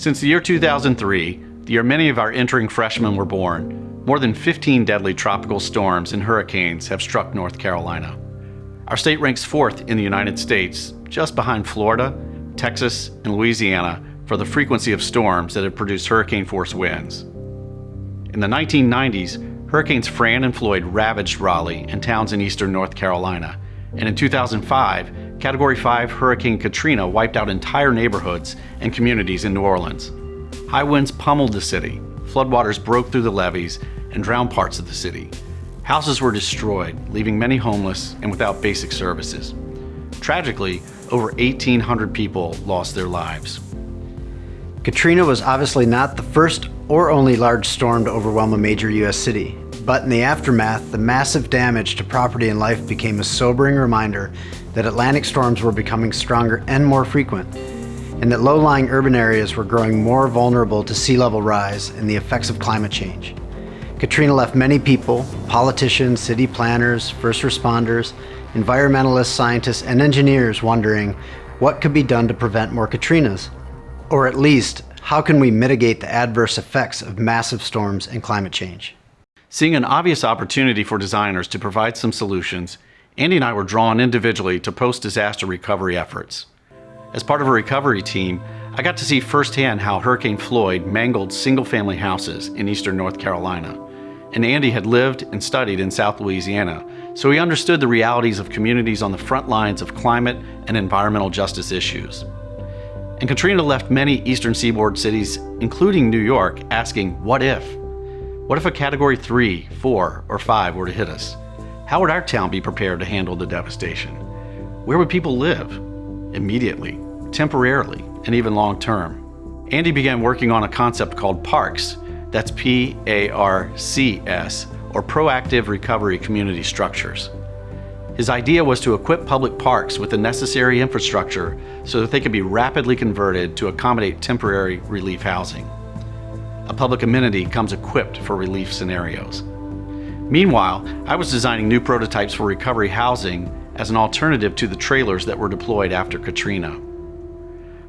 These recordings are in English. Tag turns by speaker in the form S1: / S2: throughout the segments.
S1: Since the year 2003, the year many of our entering freshmen were born, more than 15 deadly tropical storms and hurricanes have struck North Carolina. Our state ranks fourth in the United States, just behind Florida, Texas, and Louisiana for the frequency of storms that have produced hurricane force winds. In the 1990s, Hurricanes Fran and Floyd ravaged Raleigh and towns in eastern North Carolina, and in 2005, Category 5 Hurricane Katrina wiped out entire neighborhoods and communities in New Orleans. High winds pummeled the city, floodwaters broke through the levees and drowned parts of the city, Houses were destroyed, leaving many homeless and without basic services. Tragically, over 1,800 people lost their lives.
S2: Katrina was obviously not the first or only large storm to overwhelm a major U.S. city, but in the aftermath, the massive damage to property and life became a sobering reminder that Atlantic storms were becoming stronger and more frequent, and that low-lying urban areas were growing more vulnerable to sea level rise and the effects of climate change. Katrina left many people, politicians, city planners, first responders, environmentalists, scientists, and engineers wondering what could be done to prevent more Katrinas? Or at least, how can we mitigate the adverse effects of massive storms and climate change?
S1: Seeing an obvious opportunity for designers to provide some solutions, Andy and I were drawn individually to post-disaster recovery efforts. As part of a recovery team, I got to see firsthand how Hurricane Floyd mangled single-family houses in eastern North Carolina and Andy had lived and studied in South Louisiana, so he understood the realities of communities on the front lines of climate and environmental justice issues. And Katrina left many eastern seaboard cities, including New York, asking, what if? What if a category 3, 4, or 5 were to hit us? How would our town be prepared to handle the devastation? Where would people live? Immediately, temporarily, and even long term. Andy began working on a concept called PARCS, that's P-A-R-C-S, or Proactive Recovery Community Structures. His idea was to equip public parks with the necessary infrastructure so that they could be rapidly converted to accommodate temporary relief housing. A public amenity comes equipped for relief scenarios. Meanwhile, I was designing new prototypes for recovery housing as an alternative to the trailers that were deployed after Katrina.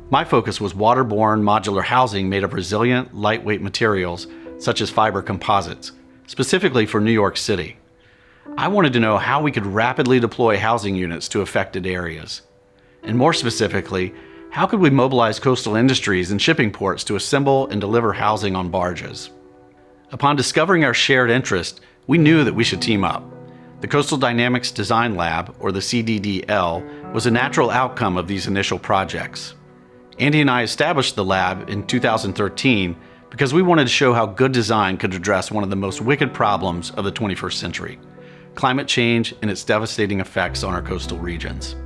S1: My focus was waterborne modular housing made of resilient, lightweight materials such as fiber composites, specifically for New York City. I wanted to know how we could rapidly deploy housing units to affected areas. And more specifically, how could we mobilize coastal industries and shipping ports to assemble and deliver housing on barges? Upon discovering our shared interest, we knew that we should team up. The Coastal Dynamics Design Lab, or the CDDL, was a natural outcome of these initial projects. Andy and I established the lab in 2013 because we wanted to show how good design could address one of the most wicked problems of the 21st century, climate change and its devastating effects on our coastal regions.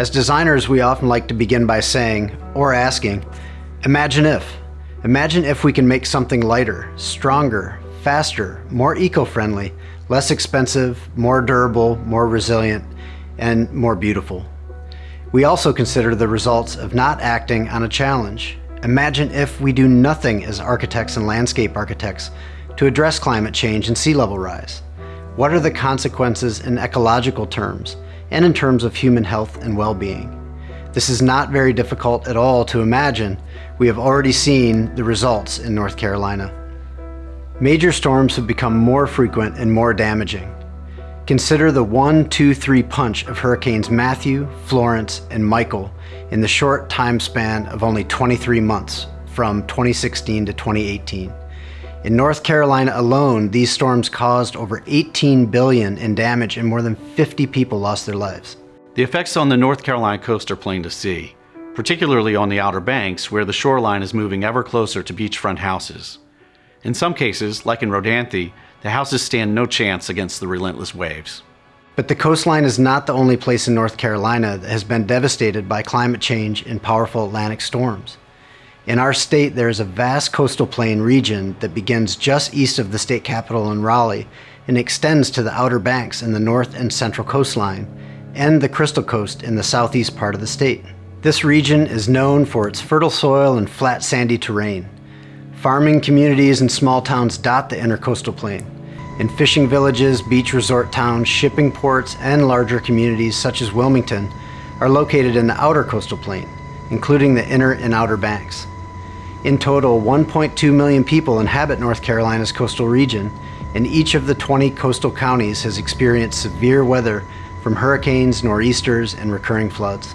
S2: As designers, we often like to begin by saying, or asking, imagine if. Imagine if we can make something lighter, stronger, faster, more eco-friendly, less expensive, more durable, more resilient, and more beautiful. We also consider the results of not acting on a challenge. Imagine if we do nothing as architects and landscape architects to address climate change and sea level rise. What are the consequences in ecological terms and in terms of human health and well-being? This is not very difficult at all to imagine. We have already seen the results in North Carolina. Major storms have become more frequent and more damaging. Consider the one, two, three punch of Hurricanes Matthew, Florence, and Michael in the short time span of only 23 months from 2016 to 2018. In North Carolina alone, these storms caused over 18 billion in damage and more than 50 people lost their lives.
S1: The effects on the North Carolina coast are plain to see, particularly on the Outer Banks where the shoreline is moving ever closer to beachfront houses. In some cases, like in Rodanthe, the houses stand no chance against the relentless waves.
S2: But the coastline is not the only place in North Carolina that has been devastated by climate change and powerful Atlantic storms. In our state, there is a vast coastal plain region that begins just east of the state capital in Raleigh and extends to the Outer Banks in the north and central coastline, and the Crystal Coast in the southeast part of the state. This region is known for its fertile soil and flat sandy terrain. Farming communities and small towns dot the intercoastal plain. And fishing villages, beach resort towns, shipping ports, and larger communities such as Wilmington are located in the outer coastal plain, including the inner and outer banks. In total, 1.2 million people inhabit North Carolina's coastal region, and each of the 20 coastal counties has experienced severe weather from hurricanes, nor'easters, and recurring floods.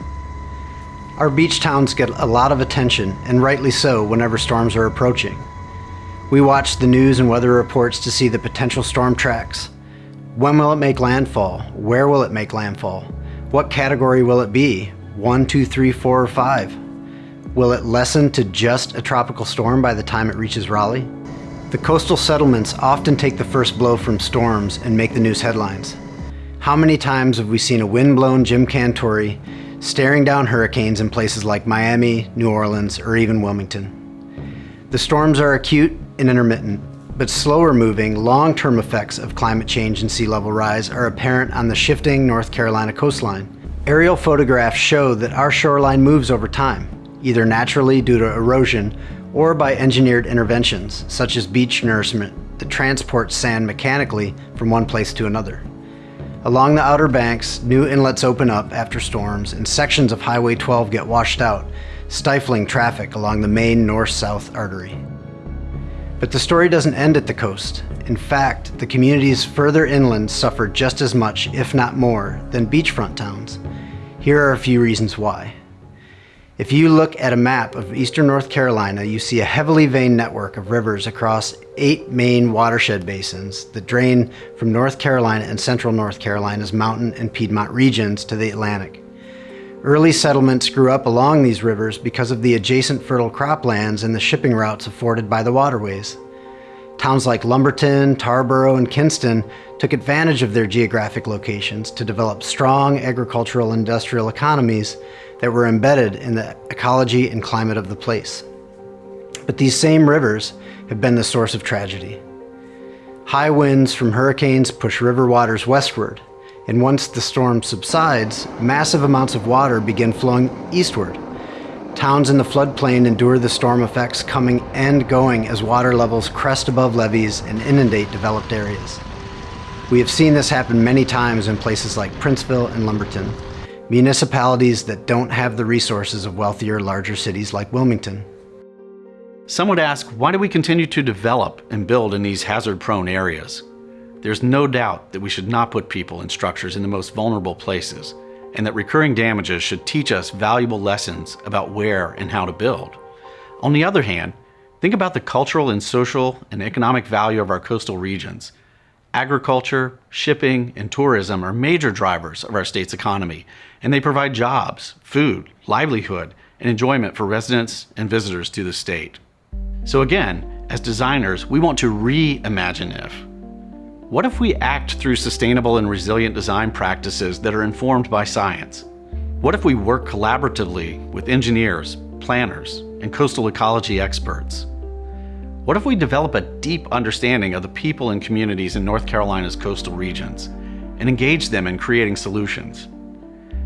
S2: Our beach towns get a lot of attention, and rightly so, whenever storms are approaching. We watch the news and weather reports to see the potential storm tracks. When will it make landfall? Where will it make landfall? What category will it be? One, two, three, four, or five? Will it lessen to just a tropical storm by the time it reaches Raleigh? The coastal settlements often take the first blow from storms and make the news headlines. How many times have we seen a wind-blown Jim Cantore staring down hurricanes in places like Miami, New Orleans, or even Wilmington? The storms are acute and intermittent, but slower moving, long-term effects of climate change and sea level rise are apparent on the shifting North Carolina coastline. Aerial photographs show that our shoreline moves over time, either naturally due to erosion or by engineered interventions, such as beach nourishment that transports sand mechanically from one place to another. Along the outer banks, new inlets open up after storms and sections of Highway 12 get washed out, stifling traffic along the main north-south artery. But the story doesn't end at the coast. In fact, the communities further inland suffer just as much, if not more, than beachfront towns. Here are a few reasons why. If you look at a map of eastern North Carolina, you see a heavily veined network of rivers across eight main watershed basins that drain from North Carolina and central North Carolina's mountain and Piedmont regions to the Atlantic. Early settlements grew up along these rivers because of the adjacent fertile croplands and the shipping routes afforded by the waterways. Towns like Lumberton, Tarboro, and Kinston took advantage of their geographic locations to develop strong agricultural industrial economies that were embedded in the ecology and climate of the place. But these same rivers have been the source of tragedy. High winds from hurricanes push river waters westward, and once the storm subsides, massive amounts of water begin flowing eastward. Towns in the floodplain endure the storm effects coming and going as water levels crest above levees and inundate developed areas. We have seen this happen many times in places like Princeville and Lumberton, municipalities that don't have the resources of wealthier, larger cities like Wilmington.
S1: Some would ask, why do we continue to develop and build in these hazard-prone areas? There's no doubt that we should not put people and structures in the most vulnerable places, and that recurring damages should teach us valuable lessons about where and how to build. On the other hand, think about the cultural and social and economic value of our coastal regions. Agriculture, shipping, and tourism are major drivers of our state's economy, and they provide jobs, food, livelihood, and enjoyment for residents and visitors to the state. So again, as designers, we want to reimagine if. What if we act through sustainable and resilient design practices that are informed by science? What if we work collaboratively with engineers, planners, and coastal ecology experts? What if we develop a deep understanding of the people and communities in North Carolina's coastal regions and engage them in creating solutions?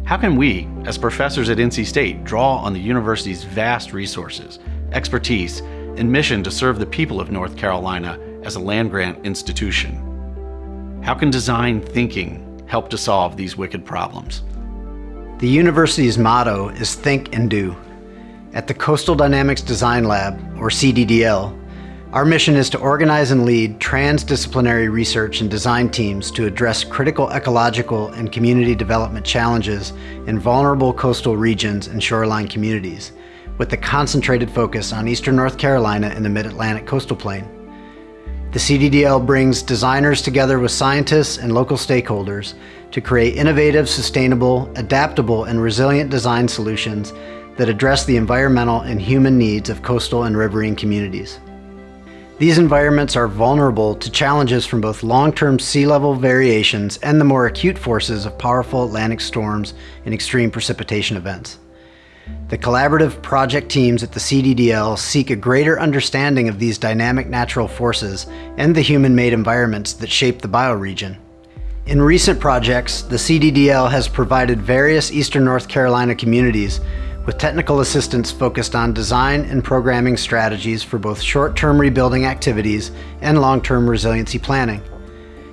S1: How can we, as professors at NC State, draw on the university's vast resources, expertise, and mission to serve the people of North Carolina as a land-grant institution? How can design thinking help to solve these wicked problems?
S2: The university's motto is Think and Do. At the Coastal Dynamics Design Lab, or CDDL, our mission is to organize and lead transdisciplinary research and design teams to address critical ecological and community development challenges in vulnerable coastal regions and shoreline communities, with a concentrated focus on eastern North Carolina and the Mid-Atlantic coastal plain. The CDDL brings designers together with scientists and local stakeholders to create innovative, sustainable, adaptable, and resilient design solutions that address the environmental and human needs of coastal and riverine communities. These environments are vulnerable to challenges from both long-term sea level variations and the more acute forces of powerful Atlantic storms and extreme precipitation events. The collaborative project teams at the CDDL seek a greater understanding of these dynamic natural forces and the human-made environments that shape the bioregion. In recent projects, the CDDL has provided various eastern North Carolina communities with technical assistance focused on design and programming strategies for both short-term rebuilding activities and long-term resiliency planning.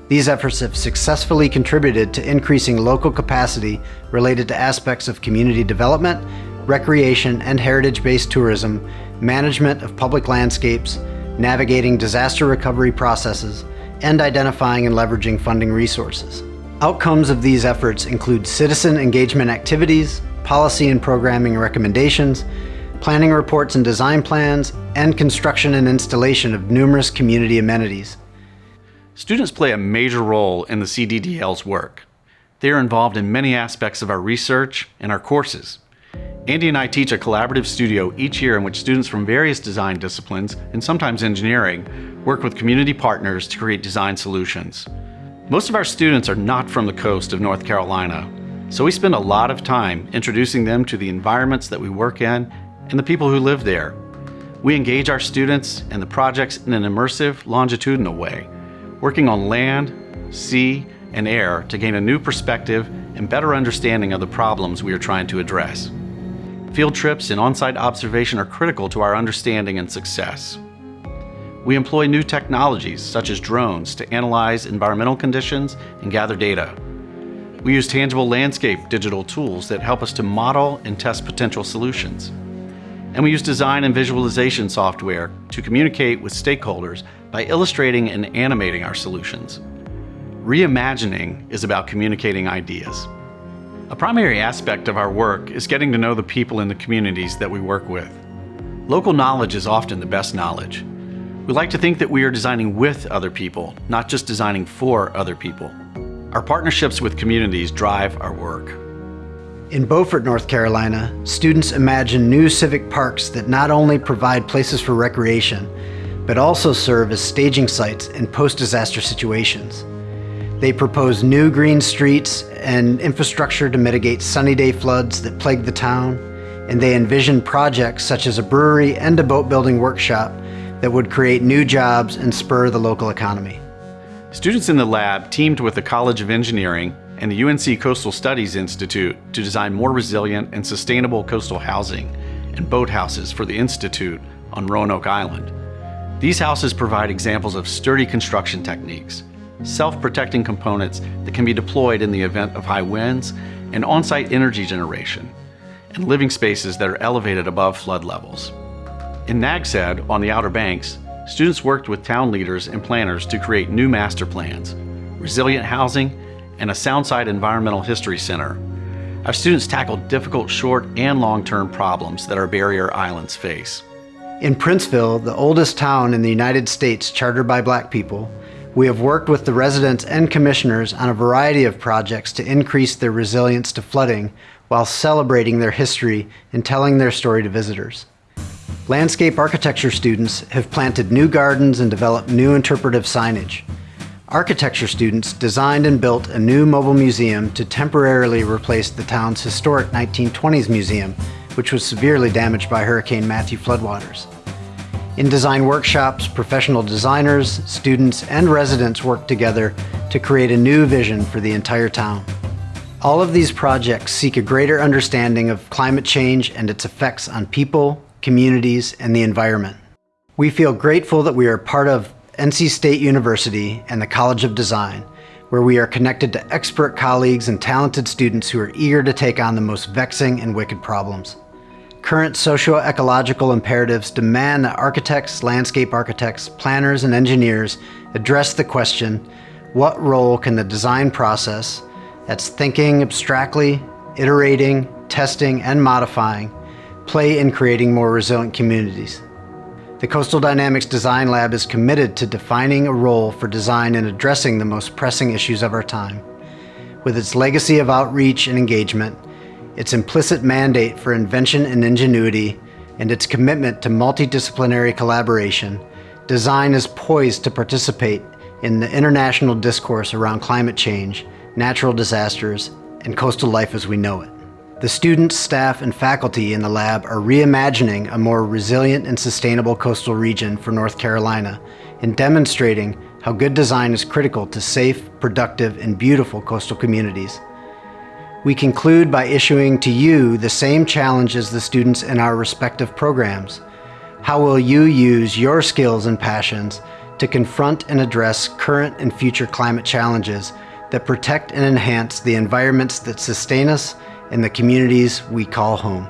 S2: These efforts have successfully contributed to increasing local capacity related to aspects of community development, recreation, and heritage-based tourism, management of public landscapes, navigating disaster recovery processes, and identifying and leveraging funding resources. Outcomes of these efforts include citizen engagement activities, policy and programming recommendations, planning reports and design plans, and construction and installation of numerous community amenities.
S1: Students play a major role in the CDDL's work. They are involved in many aspects of our research and our courses. Andy and I teach a collaborative studio each year in which students from various design disciplines, and sometimes engineering, work with community partners to create design solutions. Most of our students are not from the coast of North Carolina, so we spend a lot of time introducing them to the environments that we work in and the people who live there. We engage our students and the projects in an immersive, longitudinal way, working on land, sea, and air to gain a new perspective and better understanding of the problems we are trying to address. Field trips and on-site observation are critical to our understanding and success. We employ new technologies, such as drones, to analyze environmental conditions and gather data. We use tangible landscape digital tools that help us to model and test potential solutions. And we use design and visualization software to communicate with stakeholders by illustrating and animating our solutions. Reimagining is about communicating ideas. A primary aspect of our work is getting to know the people in the communities that we work with. Local knowledge is often the best knowledge. We like to think that we are designing with other people, not just designing for other people. Our partnerships with communities drive our work.
S2: In Beaufort, North Carolina, students imagine new civic parks that not only provide places for recreation, but also serve as staging sites in post-disaster situations. They propose new green streets and infrastructure to mitigate sunny day floods that plague the town, and they envision projects such as a brewery and a boat building workshop that would create new jobs and spur the local economy.
S1: Students in the lab teamed with the College of Engineering and the UNC Coastal Studies Institute to design more resilient and sustainable coastal housing and boathouses for the Institute on Roanoke Island. These houses provide examples of sturdy construction techniques, self-protecting components that can be deployed in the event of high winds, and on-site energy generation, and living spaces that are elevated above flood levels. In Nags Head, on the Outer Banks, students worked with town leaders and planners to create new master plans, resilient housing, and a Soundside Environmental History Center. Our students tackled difficult short and long-term problems that our barrier islands face.
S2: In Princeville, the oldest town in the United States chartered by black people, we have worked with the residents and commissioners on a variety of projects to increase their resilience to flooding while celebrating their history and telling their story to visitors. Landscape architecture students have planted new gardens and developed new interpretive signage. Architecture students designed and built a new mobile museum to temporarily replace the town's historic 1920s museum, which was severely damaged by Hurricane Matthew floodwaters. In design workshops, professional designers, students, and residents work together to create a new vision for the entire town. All of these projects seek a greater understanding of climate change and its effects on people, communities, and the environment. We feel grateful that we are part of NC State University and the College of Design, where we are connected to expert colleagues and talented students who are eager to take on the most vexing and wicked problems. Current socio-ecological imperatives demand that architects, landscape architects, planners, and engineers address the question, what role can the design process, that's thinking abstractly, iterating, testing, and modifying, play in creating more resilient communities? The Coastal Dynamics Design Lab is committed to defining a role for design in addressing the most pressing issues of our time. With its legacy of outreach and engagement, its implicit mandate for invention and ingenuity, and its commitment to multidisciplinary collaboration, design is poised to participate in the international discourse around climate change, natural disasters, and coastal life as we know it. The students, staff, and faculty in the lab are reimagining a more resilient and sustainable coastal region for North Carolina and demonstrating how good design is critical to safe, productive, and beautiful coastal communities. We conclude by issuing to you the same challenge as the students in our respective programs. How will you use your skills and passions to confront and address current and future climate challenges that protect and enhance the environments that sustain us and the communities we call home.